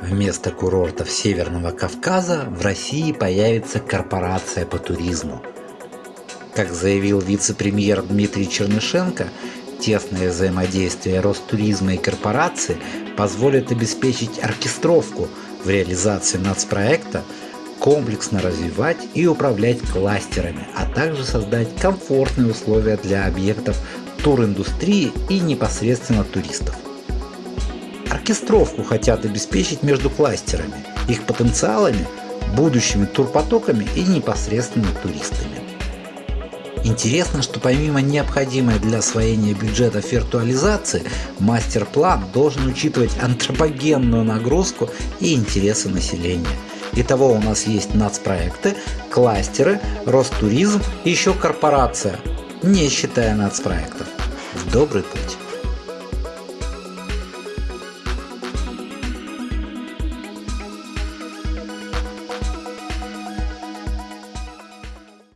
Вместо курортов Северного Кавказа в России появится корпорация по туризму. Как заявил вице-премьер Дмитрий Чернышенко, тесное взаимодействие Ростуризма и корпорации позволит обеспечить оркестровку в реализации нацпроекта, комплексно развивать и управлять кластерами, а также создать комфортные условия для объектов туриндустрии и непосредственно туристов. Оркестровку хотят обеспечить между кластерами, их потенциалами, будущими турпотоками и непосредственно туристами. Интересно, что помимо необходимой для освоения бюджетов виртуализации, мастер-план должен учитывать антропогенную нагрузку и интересы населения. Итого у нас есть нацпроекты, кластеры, Ростуризм и еще корпорация, не считая нацпроектов. В добрый путь!